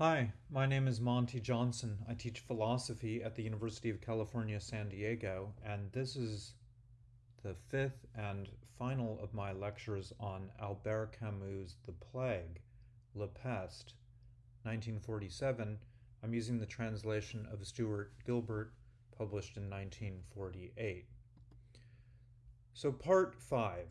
Hi, my name is Monty Johnson. I teach philosophy at the University of California, San Diego, and this is the fifth and final of my lectures on Albert Camus' The Plague, La Peste, 1947. I'm using the translation of Stuart Gilbert, published in 1948. So, part five,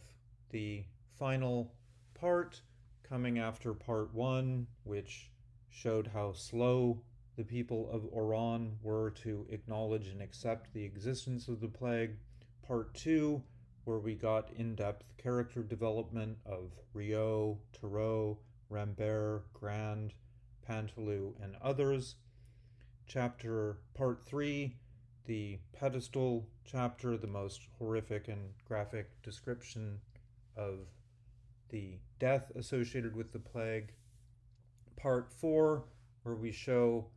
the final part coming after part one, which showed how slow the people of Oran were to acknowledge and accept the existence of the plague. Part two, where we got in depth character development of Rieux, Tarrou, Rambert, Grand, Paneloux, and others. Chapter part three, the pedestal chapter, the most horrific and graphic description of the death associated with the plague part four, where we show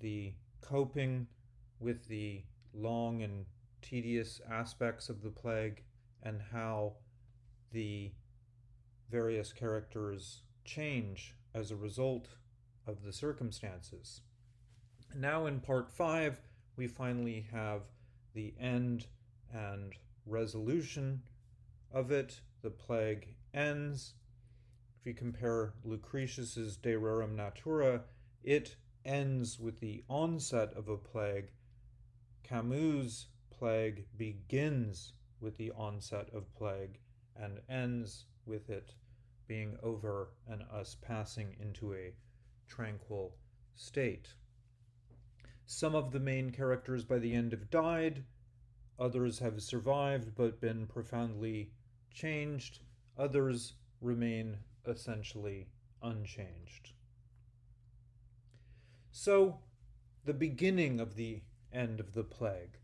the coping with the long and tedious aspects of the plague and how the various characters change as a result of the circumstances. Now, in part five, we finally have the end and resolution of it. The plague ends if you compare Lucretius's De Rerum Natura, it ends with the onset of a plague. Camus' plague begins with the onset of plague and ends with it being over and us passing into a tranquil state. Some of the main characters by the end have died, others have survived but been profoundly changed, others remain essentially unchanged. So, the beginning of the end of the plague.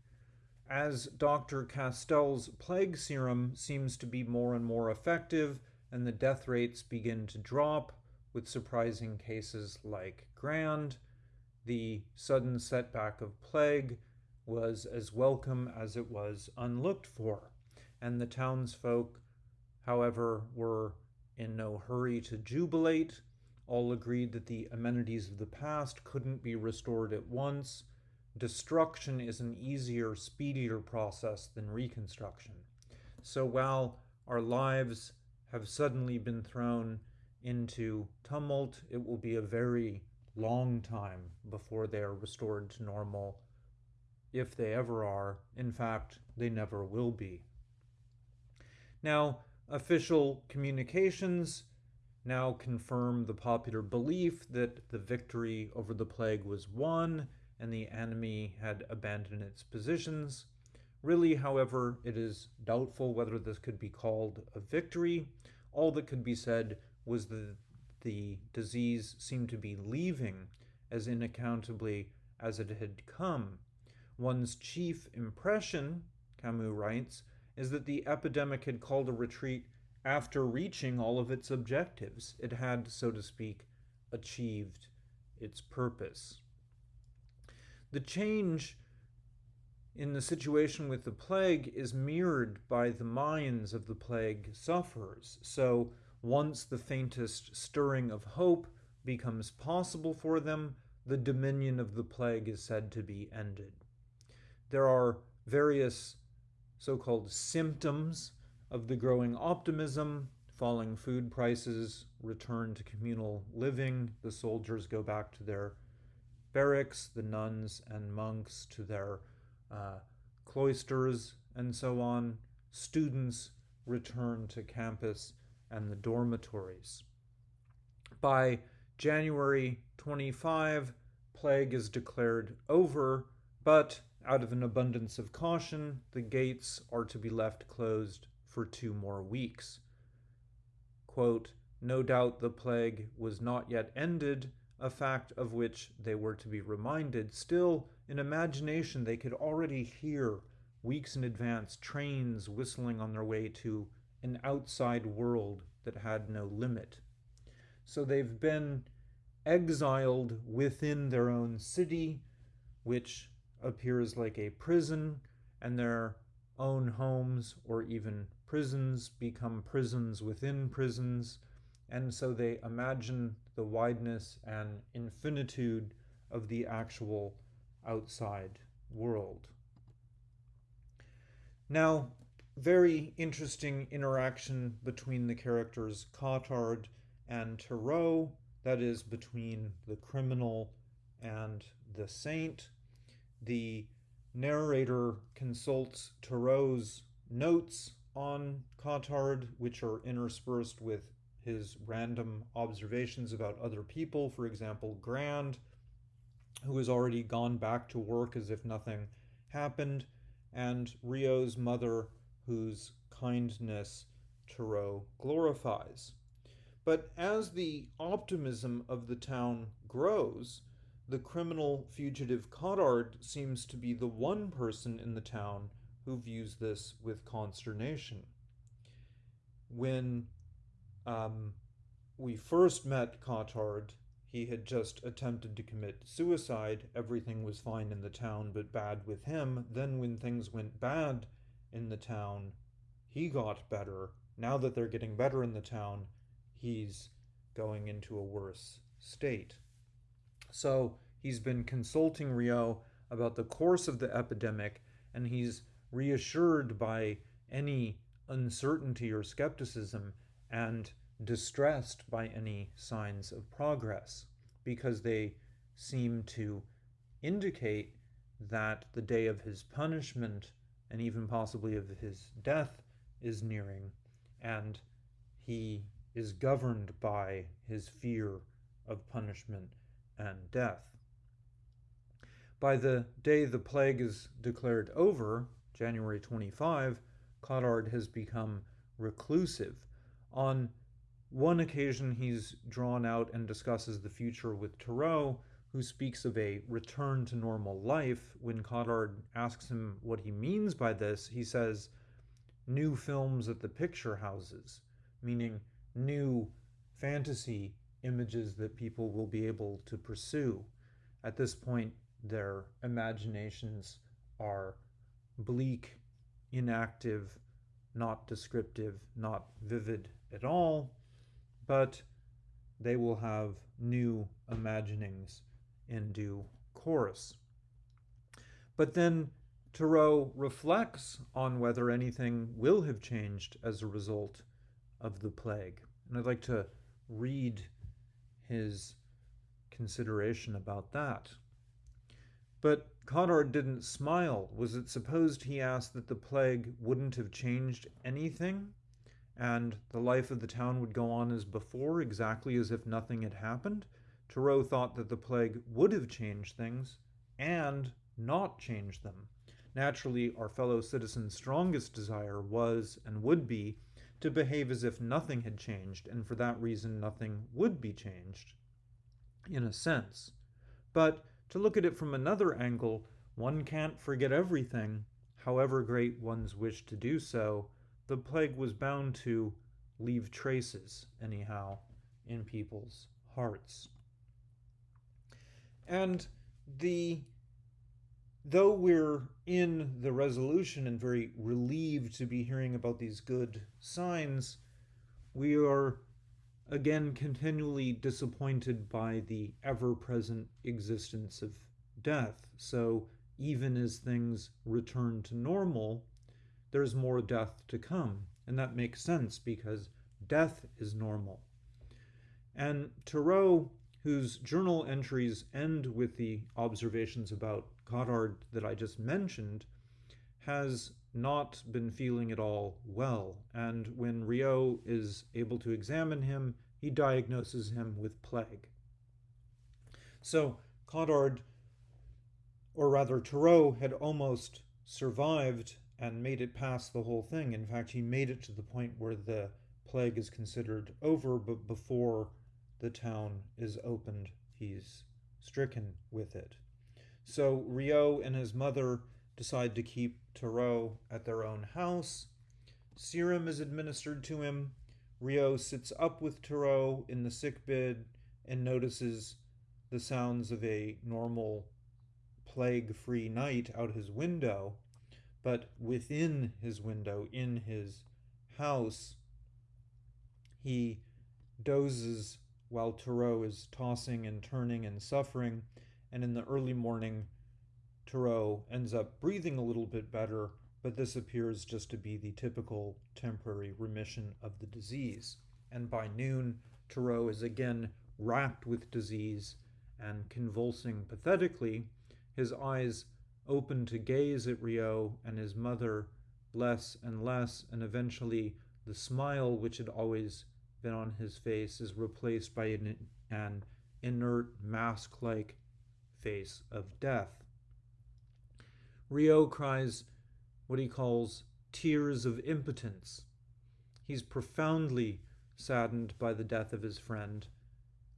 As Dr. Castel's plague serum seems to be more and more effective, and the death rates begin to drop, with surprising cases like Grand, the sudden setback of plague was as welcome as it was unlooked for, and the townsfolk, however, were in no hurry to jubilate. All agreed that the amenities of the past couldn't be restored at once. Destruction is an easier, speedier process than reconstruction. So while our lives have suddenly been thrown into tumult, it will be a very long time before they are restored to normal, if they ever are. In fact, they never will be. Now, Official communications now confirm the popular belief that the victory over the plague was won and the enemy had abandoned its positions. Really, however, it is doubtful whether this could be called a victory. All that could be said was that the disease seemed to be leaving as inaccountably as it had come. One's chief impression, Camus writes, is that the epidemic had called a retreat after reaching all of its objectives. It had, so to speak, achieved its purpose. The change in the situation with the plague is mirrored by the minds of the plague sufferers. So, once the faintest stirring of hope becomes possible for them, the dominion of the plague is said to be ended. There are various so called symptoms of the growing optimism. Falling food prices, return to communal living, the soldiers go back to their barracks, the nuns and monks to their uh, cloisters, and so on. Students return to campus and the dormitories. By January 25, plague is declared over, but out of an abundance of caution, the gates are to be left closed for two more weeks. Quote, no doubt the plague was not yet ended, a fact of which they were to be reminded. Still, in imagination, they could already hear, weeks in advance, trains whistling on their way to an outside world that had no limit. So they've been exiled within their own city, which appears like a prison, and their own homes or even prisons become prisons within prisons, and so they imagine the wideness and infinitude of the actual outside world. Now, very interesting interaction between the characters Cottard and Tarrou, that is, between the criminal and the saint. The narrator consults Tarrou's notes on Cottard, which are interspersed with his random observations about other people. For example, Grand, who has already gone back to work as if nothing happened, and Rieux's mother, whose kindness Tarrou glorifies. But as the optimism of the town grows, the criminal fugitive Cottard seems to be the one person in the town who views this with consternation. When um, we first met Cottard, he had just attempted to commit suicide. Everything was fine in the town, but bad with him. Then, when things went bad in the town, he got better. Now that they're getting better in the town, he's going into a worse state. So, he's been consulting Rieux about the course of the epidemic, and he's reassured by any uncertainty or skepticism and distressed by any signs of progress because they seem to indicate that the day of his punishment and even possibly of his death is nearing and he is governed by his fear of punishment and death. By the day the plague is declared over, January 25, Cottard has become reclusive. On one occasion, he's drawn out and discusses the future with Tarrou, who speaks of a return to normal life. When Cottard asks him what he means by this, he says, new films at the picture houses, meaning new fantasy images that people will be able to pursue. At this point, their imaginations are bleak, inactive, not descriptive, not vivid at all, but they will have new imaginings in due course. But then Tarrou reflects on whether anything will have changed as a result of the plague. And I'd like to read his consideration about that. But Cottard didn't smile. Was it supposed, he asked, that the plague wouldn't have changed anything? And the life of the town would go on as before, exactly as if nothing had happened? Tarrou thought that the plague would have changed things and not changed them. Naturally, our fellow citizen's strongest desire was and would be to behave as if nothing had changed, and for that reason nothing would be changed, in a sense. But to look at it from another angle, one can't forget everything, however great one's wish to do so. The plague was bound to leave traces, anyhow, in people's hearts. And the though we're in the resolution and very relieved to be hearing about these good signs, we are again continually disappointed by the ever present existence of death. So even as things return to normal, there's more death to come. And that makes sense because death is normal. And Tarrou, whose journal entries end with the observations about Cottard that I just mentioned, has not been feeling at all well, and when Rieux is able to examine him, he diagnoses him with plague. So Cottard, or rather Tarrou, had almost survived and made it past the whole thing. In fact, he made it to the point where the plague is considered over, but before the town is opened, he's stricken with it. So Rieux and his mother decide to keep Tarrou at their own house. Serum is administered to him. Rieux sits up with Tarrou in the sick bed and notices the sounds of a normal plague free night out his window. But within his window, in his house, he dozes while Tarrou is tossing and turning and suffering, and in the early morning, Tarrou ends up breathing a little bit better, but this appears just to be the typical temporary remission of the disease. And by noon, Tarrou is again racked with disease and convulsing pathetically, his eyes open to gaze at Rieux and his mother less and less, and eventually the smile which had always been on his face is replaced by an, an inert, mask like face of death. Rieux cries what he calls tears of impotence. He's profoundly saddened by the death of his friend.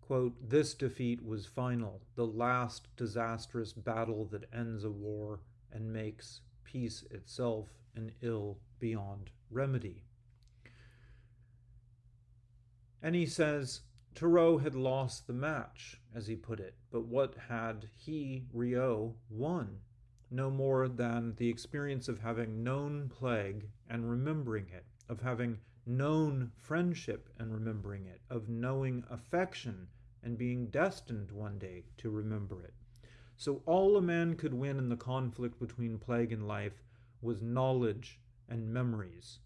Quote, this defeat was final, the last disastrous battle that ends a war and makes peace itself an ill beyond remedy. And he says Tarrou had lost the match, as he put it, but what had he, Rieux, won? No more than the experience of having known plague and remembering it, of having known friendship and remembering it, of knowing affection and being destined one day to remember it. So all a man could win in the conflict between plague and life was knowledge and memories.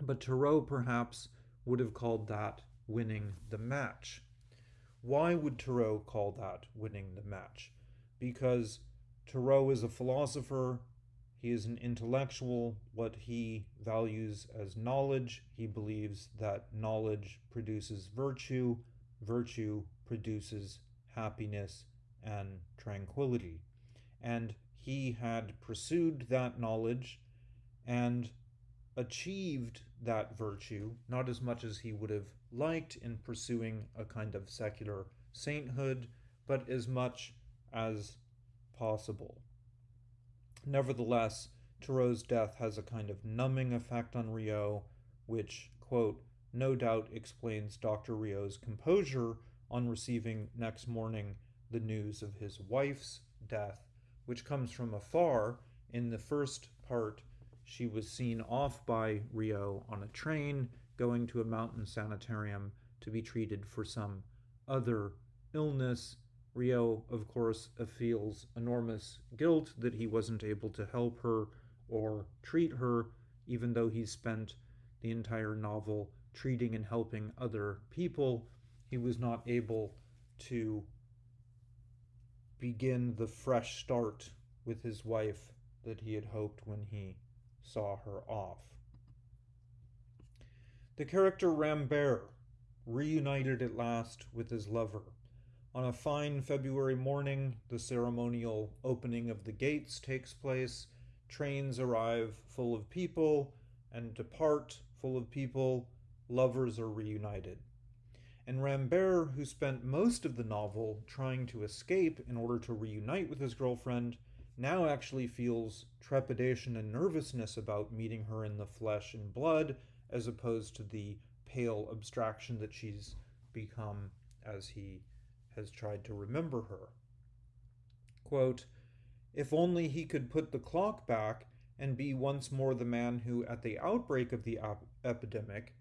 But Tarrou perhaps would have called that winning the match. Why would Tarrou call that winning the match? Because Tarrou is a philosopher, he is an intellectual. What he values as knowledge, he believes that knowledge produces virtue, virtue produces happiness and tranquility. And he had pursued that knowledge and achieved that virtue, not as much as he would have liked in pursuing a kind of secular sainthood, but as much as possible. Nevertheless, Tarrou's death has a kind of numbing effect on Rieux, which, quote, no doubt explains Dr. Rieux's composure on receiving next morning the news of his wife's death, which comes from afar. In the first part, she was seen off by Rieux on a train going to a mountain sanitarium to be treated for some other illness. Rieux, of course, feels enormous guilt that he wasn't able to help her or treat her, even though he spent the entire novel treating and helping other people. He was not able to begin the fresh start with his wife that he had hoped when he saw her off. The character Rambert reunited at last with his lover. On a fine February morning, the ceremonial opening of the gates takes place. Trains arrive full of people and depart full of people. Lovers are reunited. And Rambert, who spent most of the novel trying to escape in order to reunite with his girlfriend, now actually feels trepidation and nervousness about meeting her in the flesh and blood, as opposed to the pale abstraction that she's become as he has tried to remember her. Quote, if only he could put the clock back and be once more the man who, at the outbreak of the ap- epidemic,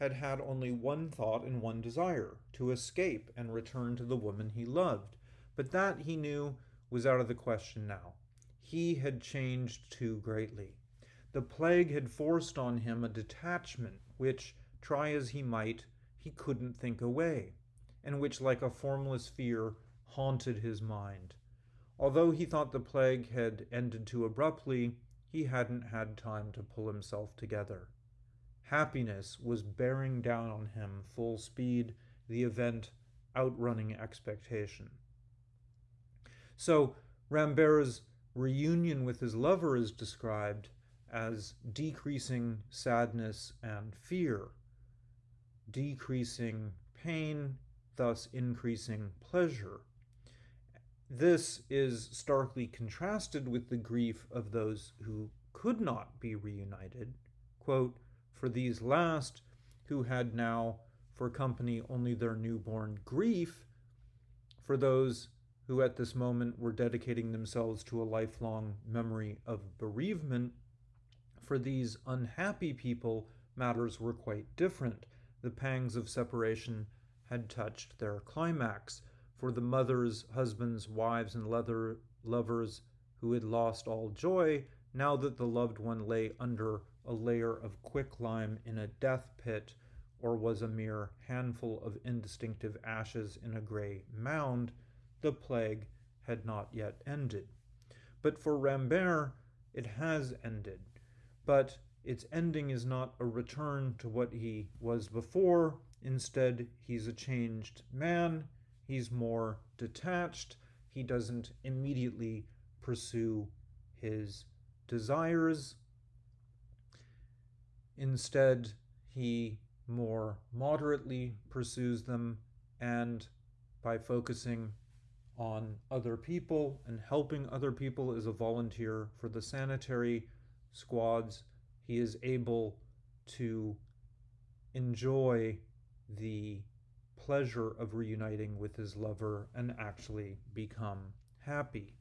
had had only one thought and one desire to escape and return to the woman he loved. But that, he knew, was out of the question now. He had changed too greatly. The plague had forced on him a detachment which, try as he might, he couldn't think away, and which, like a formless fear, haunted his mind. Although he thought the plague had ended too abruptly, he hadn't had time to pull himself together. Happiness was bearing down on him full speed, the event outrunning expectation. So Rambert's reunion with his lover is described as decreasing sadness and fear, decreasing pain, thus increasing pleasure. This is starkly contrasted with the grief of those who could not be reunited. Quote, for these last, who had now for company only their newborn grief, for those who at this moment were dedicating themselves to a lifelong memory of bereavement, for these unhappy people, matters were quite different. the pangs of separation had touched their climax. For the mothers, husbands, wives, and leather lovers who had lost all joy, now that the loved one lay under a layer of quicklime in a death pit, or was a mere handful of indistinctive ashes in a grey mound, the plague had not yet ended. But for Rambert, it has ended. But its ending is not a return to what he was before. Instead, he's a changed man. He's more detached. He doesn't immediately pursue his desires. Instead, he more moderately pursues them and by focusing on other people and helping other people as a volunteer for the sanitary squads, he is able to enjoy the pleasure of reuniting with his lover and actually become happy.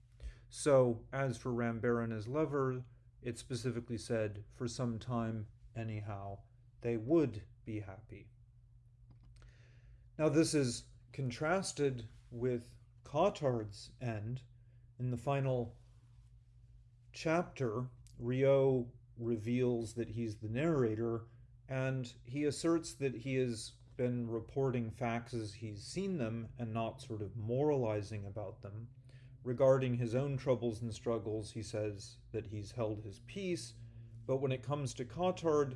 So, as for Rambert and his lover, it specifically said, for some time anyhow, they would be happy. Now, this is contrasted with Cottard's end. In the final chapter, Rieux reveals that he's the narrator, and he asserts that he has been reporting facts as he's seen them and not sort of moralizing about them. Regarding his own troubles and struggles, he says that he's held his peace, but when it comes to Cottard,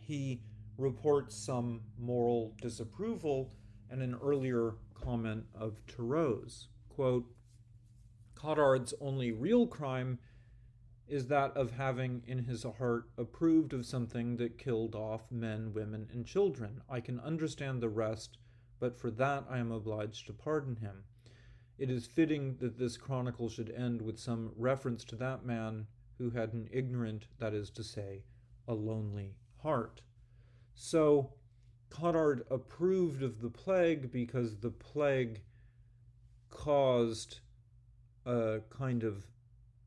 he reports some moral disapproval and an earlier comment of Tarrou's. Quote, Cottard's only real crime is that of having in his heart approved of something that killed off men, women, and children. I can understand the rest, but for that I am obliged to pardon him. It is fitting that this chronicle should end with some reference to that man who had an ignorant, that is to say, a lonely heart. So, Cottard approved of the plague because the plague caused a kind of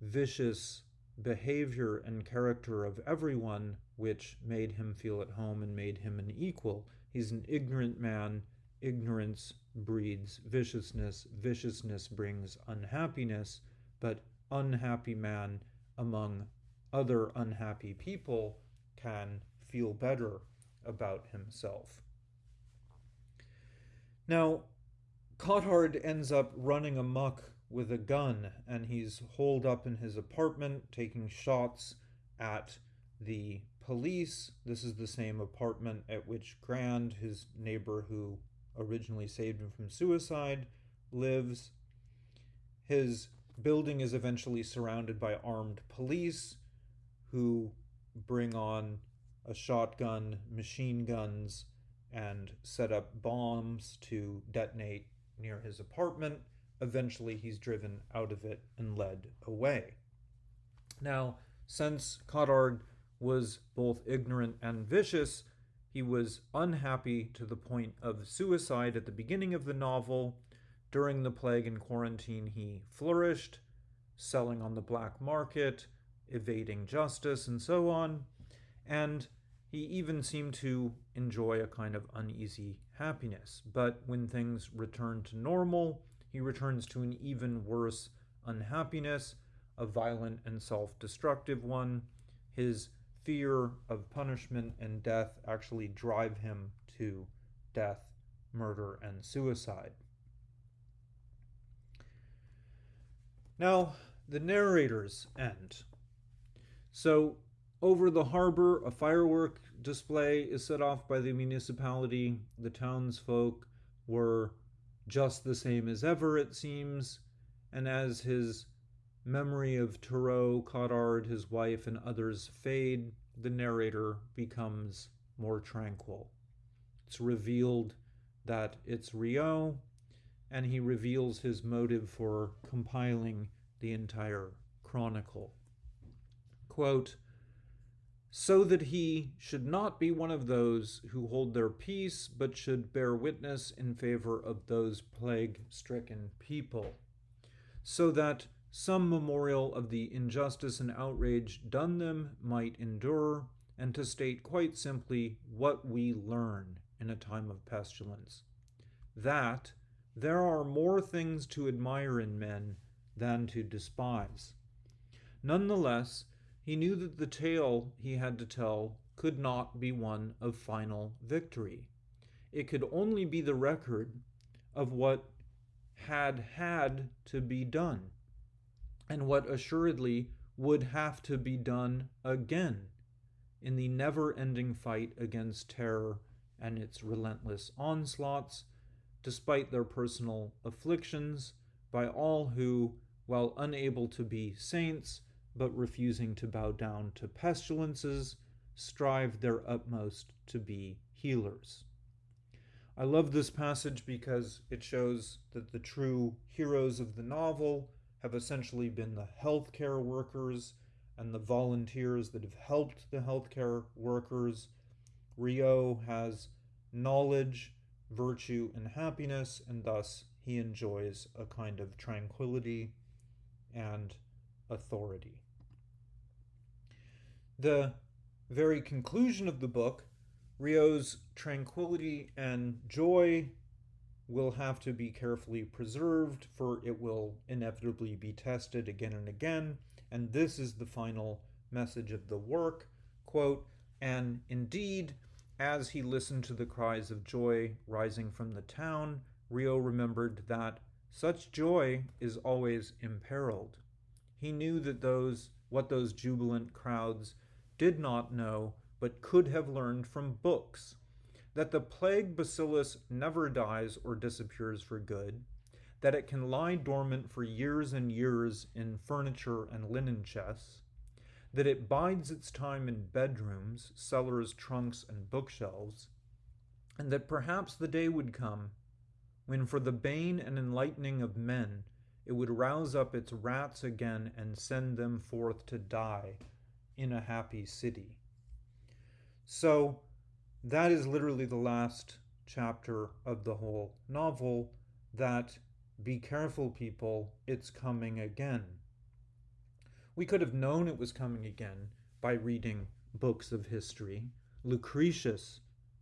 vicious behavior and character of everyone, which made him feel at home and made him an equal. He's an ignorant man. Ignorance breeds viciousness. Viciousness brings unhappiness. But unhappy man among other unhappy people can feel better about himself. Now, Cottard ends up running amuck with a gun and he's holed up in his apartment taking shots at the police. This is the same apartment at which Grand, his neighbor who originally saved him from suicide, lives. His building is eventually surrounded by armed police who bring on a shotgun, machine guns, and set up bombs to detonate near his apartment. Eventually, he's driven out of it and led away. Now, since Cottard was both ignorant and vicious, he was unhappy to the point of suicide at the beginning of the novel. During the plague and quarantine, he flourished, selling on the black market, evading justice, and so on. And he even seemed to enjoy a kind of uneasy happiness. But when things return to normal, he returns to an even worse unhappiness, a violent and self destructive one. His fear of punishment and death actually drive him to death, murder, and suicide. Now, the narrator's end. So, over the harbor, a firework display is set off by the municipality. The townsfolk were just the same as ever, it seems, and as his memory of Tarrou, Cottard, his wife, and others fade, the narrator becomes more tranquil. It's revealed that it's Rieux, and he reveals his motive for compiling the entire chronicle. Quote, so that he should not be one of those who hold their peace, but should bear witness in favor of those plague stricken people, so that some memorial of the injustice and outrage done them might endure, and to state quite simply what we learn in a time of pestilence. That there are more things to admire in men than to despise. Nonetheless, he knew that the tale he had to tell could not be one of final victory. It could only be the record of what had had to be done, and what assuredly would have to be done again in the never ending fight against terror and its relentless onslaughts, despite their personal afflictions, by all who, while unable to be saints, but refusing to bow down to pestilences, strive their utmost to be healers. I love this passage because it shows that the true heroes of the novel have essentially been the healthcare workers and the volunteers that have helped the healthcare workers. Rieux has knowledge, virtue, and happiness, and thus he enjoys a kind of tranquility and authority. The very conclusion of the book, Rieux's tranquility and joy will have to be carefully preserved, for it will inevitably be tested again and again. And this is the final message of the work. Quote, and indeed, as he listened to the cries of joy rising from the town, Rieux remembered that such joy is always imperiled. He knew that those what those jubilant crowds did not know but could have learned from books that the plague bacillus never dies or disappears for good, that it can lie dormant for years and years in furniture and linen chests, that it bides its time in bedrooms, cellars, trunks, and bookshelves, and that perhaps the day would come when, for the bane and enlightening of men, it would rouse up its rats again and send them forth to die in a happy city. So, that is literally the last chapter of the whole novel that be careful people it's coming again. We could have known it was coming again by reading books of history. Lucretius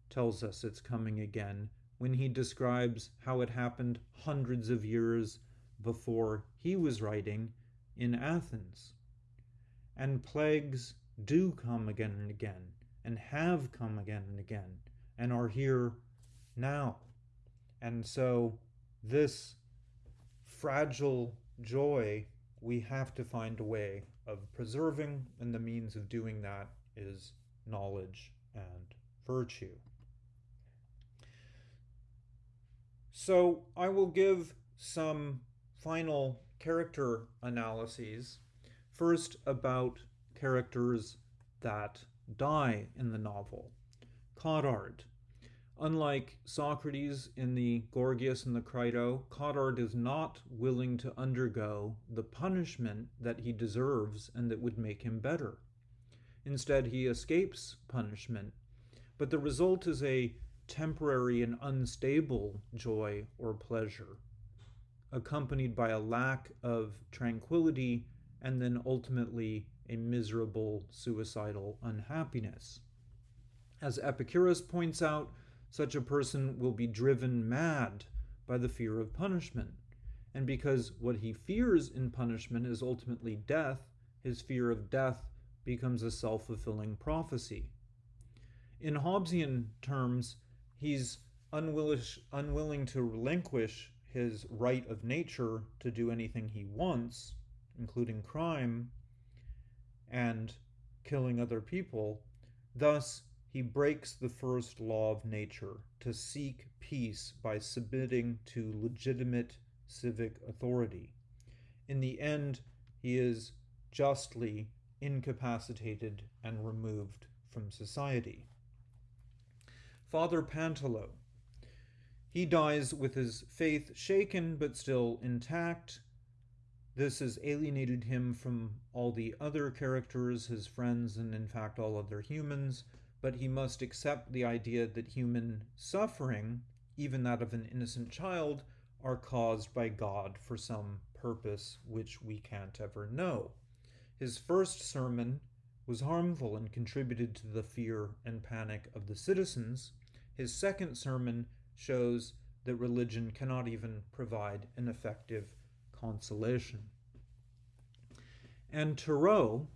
tells us it's coming again when he describes how it happened hundreds of years before he was writing in athens and plagues do come again and again and have come again and again and are here now. And so, this fragile joy we have to find a way of preserving, and the means of doing that is knowledge and virtue. So, I will give some final character analyses. First, about characters that die in the novel. Cottard. Unlike Socrates in the Gorgias and the Crito, Cottard is not willing to undergo the punishment that he deserves and that would make him better. Instead, he escapes punishment, but the result is a temporary and unstable joy or pleasure, accompanied by a lack of tranquility and then ultimately a miserable suicidal unhappiness. As Epicurus points out, such a person will be driven mad by the fear of punishment. And because what he fears in punishment is ultimately death, his fear of death becomes a self fulfilling prophecy. In Hobbesian terms, he's unwilling, unwilling to relinquish his right of nature to do anything he wants, including crime, and killing other people. Thus, he breaks the first law of nature to seek peace by submitting to legitimate civic authority. In the end, he is justly incapacitated and removed from society. Father Paneloux. He dies with his faith shaken but still intact, this has alienated him from all the other characters, his friends, and in fact all other humans, but he must accept the idea that human suffering, even that of an innocent child, are caused by God for some purpose which we can't ever know. His first sermon was harmful and contributed to the fear and panic of the citizens, his second sermon shows that religion cannot even provide an effective consolation. And Tarrou,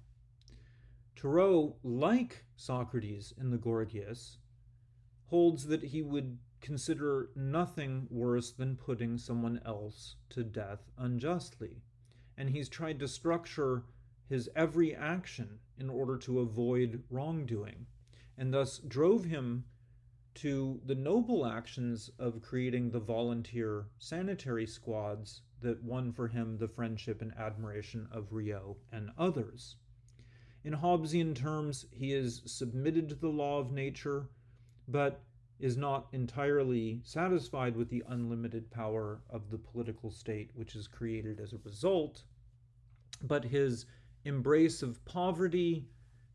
Tarrou, like Socrates in the Gorgias, holds that he would consider nothing worse than putting someone else to death unjustly. And he's tried to structure his every action in order to avoid wrongdoing, and thus drove him to the noble actions of creating the volunteer sanitary squads that won for him the friendship and admiration of Rieux and others. In Hobbesian terms, he is submitted to the law of nature, but is not entirely satisfied with the unlimited power of the political state which is created as a result, but his embrace of poverty,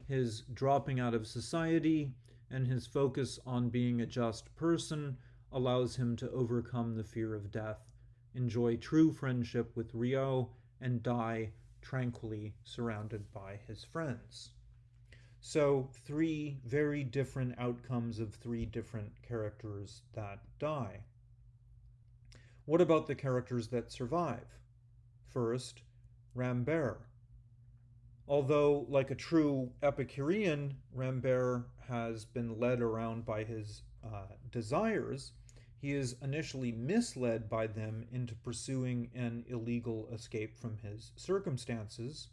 his dropping out of society, and his focus on being a just person allows him to overcome the fear of death, enjoy true friendship with Rieux, and die tranquilly surrounded by his friends. So, three very different outcomes of three different characters that die. What about the characters that survive? First, Rambert. Although, like a true Epicurean, Rambert has been led around by his uh, desires, he is initially misled by them into pursuing an illegal escape from his circumstances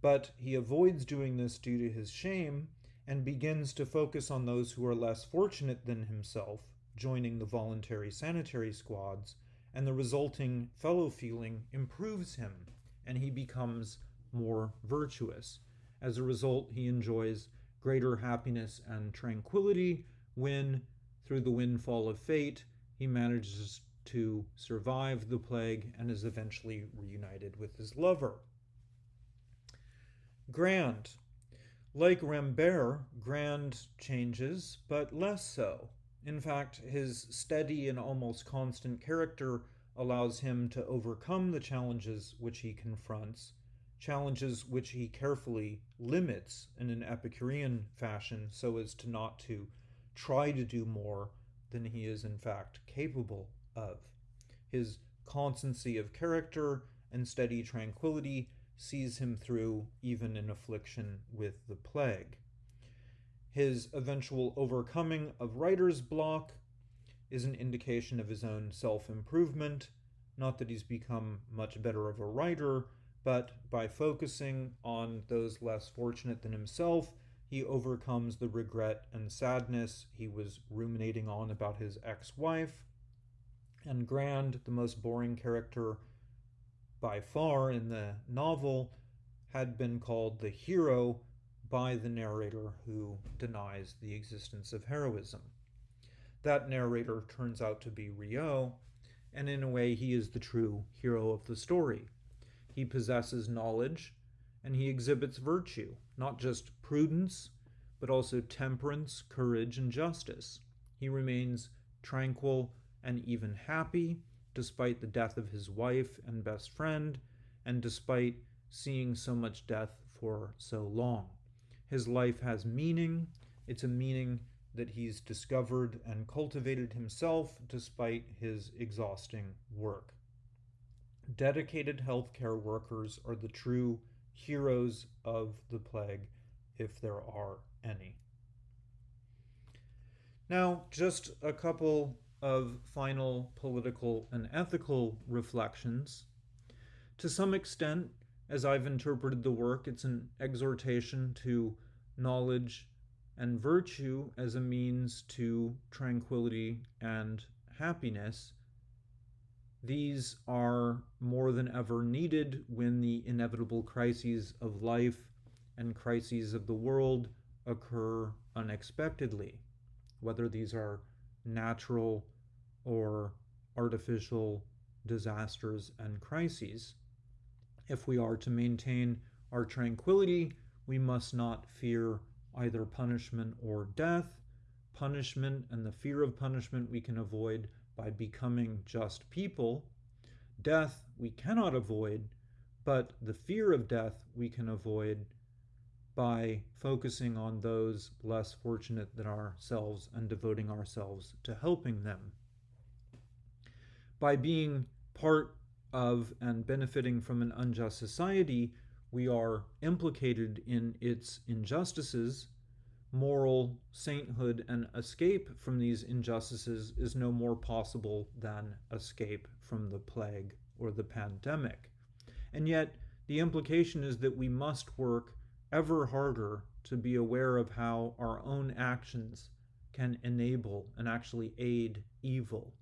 but he avoids doing this due to his shame and begins to focus on those who are less fortunate than himself, joining the voluntary sanitary squads, and the resulting fellow feeling improves him and he becomes more virtuous. As a result, he enjoys greater happiness and tranquility when, through the windfall of fate, he manages to survive the plague and is eventually reunited with his lover. Grand. Like Rambert, Grand changes, but less so. In fact, his steady and almost constant character allows him to overcome the challenges which he confronts, challenges which he carefully limits in an Epicurean fashion so as to not to try to do more than he is in fact capable of. His constancy of character and steady tranquility sees him through even in affliction with the plague. His eventual overcoming of writer's block is an indication of his own self improvement. Not that he's become much better of a writer, but by focusing on those less fortunate than himself, he overcomes the regret and sadness he was ruminating on about his ex wife. And Grand, the most boring character by far in the novel had been called the hero by the narrator who denies the existence of heroism. That narrator turns out to be Rieux, and in a way, he is the true hero of the story. He possesses knowledge and he exhibits virtue, not just prudence, but also temperance, courage, and justice. He remains tranquil and even happy despite the death of his wife and best friend, and despite seeing so much death for so long. His life has meaning. It's a meaning that he's discovered and cultivated himself despite his exhausting work. Dedicated healthcare workers are the true heroes of the plague, if there are any. Now, just a couple of final political and ethical reflections. To some extent, as I've interpreted the work, it's an exhortation to knowledge and virtue as a means to tranquility and happiness. These are more than ever needed when the inevitable crises of life and crises of the world occur unexpectedly, whether these are natural or artificial disasters and crises. If we are to maintain our tranquility, we must not fear either punishment or death. Punishment and the fear of punishment we can avoid by becoming just people. Death we cannot avoid, but the fear of death we can avoid by focusing on those less fortunate than ourselves and devoting ourselves to helping them. By being part of and benefiting from an unjust society, we are implicated in its injustices. Moral sainthood and escape from these injustices is no more possible than escape from the plague or the pandemic. And yet, the implication is that we must work ever harder to be aware of how our own actions can enable and actually aid evil.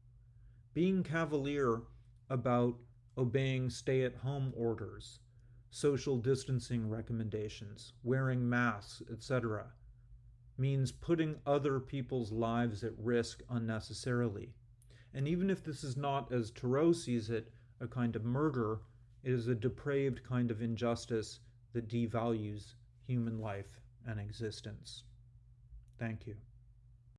Being cavalier about obeying stay at home orders, social distancing recommendations, wearing masks, etc., means putting other people's lives at risk unnecessarily. And even if this is not, as Tarrou sees it, a kind of murder, it is a depraved kind of injustice that devalues human life and existence. Thank you.